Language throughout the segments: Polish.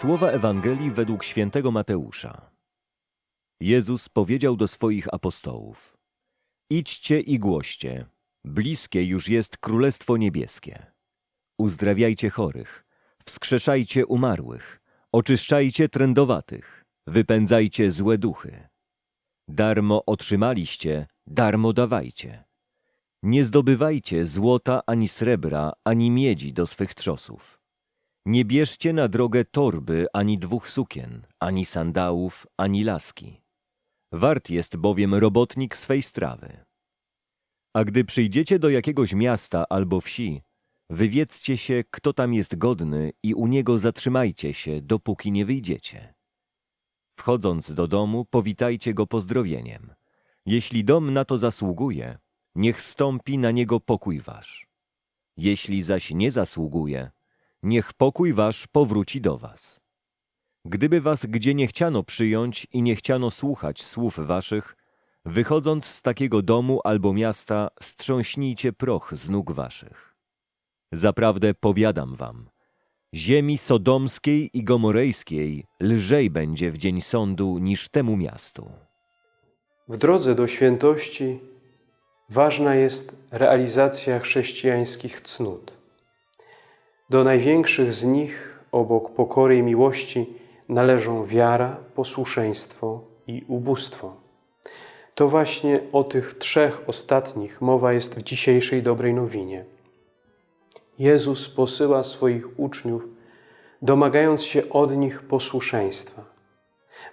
Słowa Ewangelii według świętego Mateusza. Jezus powiedział do swoich apostołów: Idźcie i głoście, bliskie już jest Królestwo Niebieskie. Uzdrawiajcie chorych, wskrzeszajcie umarłych, oczyszczajcie trędowatych, wypędzajcie złe duchy. Darmo otrzymaliście, darmo dawajcie. Nie zdobywajcie złota ani srebra, ani miedzi do swych trzosów. Nie bierzcie na drogę torby, ani dwóch sukien, ani sandałów, ani laski. Wart jest bowiem robotnik swej strawy. A gdy przyjdziecie do jakiegoś miasta albo wsi, wywiedzcie się, kto tam jest godny i u niego zatrzymajcie się, dopóki nie wyjdziecie. Wchodząc do domu, powitajcie go pozdrowieniem. Jeśli dom na to zasługuje, niech stąpi na niego pokój wasz. Jeśli zaś nie zasługuje, niech pokój wasz powróci do was. Gdyby was gdzie nie chciano przyjąć i nie chciano słuchać słów waszych, wychodząc z takiego domu albo miasta, strząśnijcie proch z nóg waszych. Zaprawdę powiadam wam, ziemi sodomskiej i gomorejskiej lżej będzie w dzień sądu niż temu miastu. W drodze do świętości ważna jest realizacja chrześcijańskich cnót. Do największych z nich, obok pokory i miłości, należą wiara, posłuszeństwo i ubóstwo. To właśnie o tych trzech ostatnich mowa jest w dzisiejszej dobrej nowinie. Jezus posyła swoich uczniów, domagając się od nich posłuszeństwa.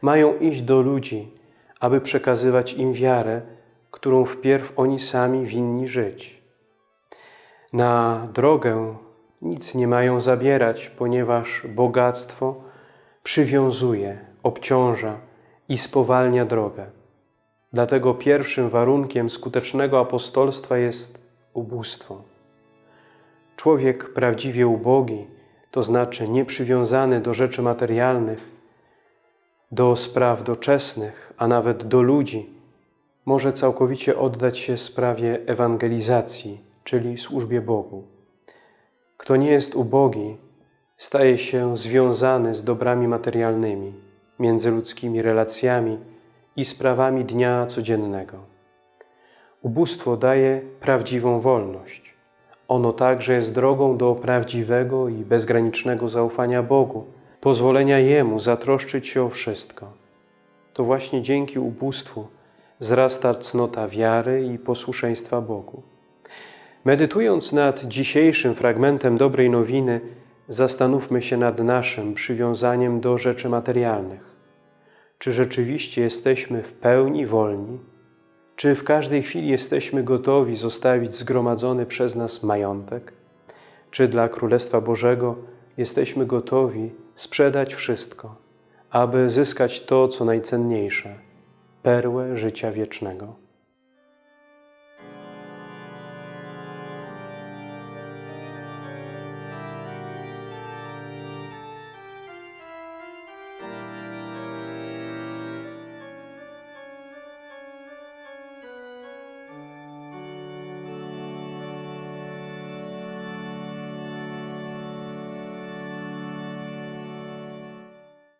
Mają iść do ludzi, aby przekazywać im wiarę, którą wpierw oni sami winni żyć. Na drogę nic nie mają zabierać, ponieważ bogactwo przywiązuje, obciąża i spowalnia drogę. Dlatego pierwszym warunkiem skutecznego apostolstwa jest ubóstwo. Człowiek prawdziwie ubogi, to znaczy nieprzywiązany do rzeczy materialnych, do spraw doczesnych, a nawet do ludzi, może całkowicie oddać się sprawie ewangelizacji, czyli służbie Bogu. Kto nie jest ubogi, staje się związany z dobrami materialnymi, międzyludzkimi relacjami i sprawami dnia codziennego. Ubóstwo daje prawdziwą wolność. Ono także jest drogą do prawdziwego i bezgranicznego zaufania Bogu, pozwolenia Jemu zatroszczyć się o wszystko. To właśnie dzięki ubóstwu wzrasta cnota wiary i posłuszeństwa Bogu. Medytując nad dzisiejszym fragmentem dobrej nowiny, zastanówmy się nad naszym przywiązaniem do rzeczy materialnych. Czy rzeczywiście jesteśmy w pełni wolni? Czy w każdej chwili jesteśmy gotowi zostawić zgromadzony przez nas majątek? Czy dla Królestwa Bożego jesteśmy gotowi sprzedać wszystko, aby zyskać to, co najcenniejsze – perłę życia wiecznego?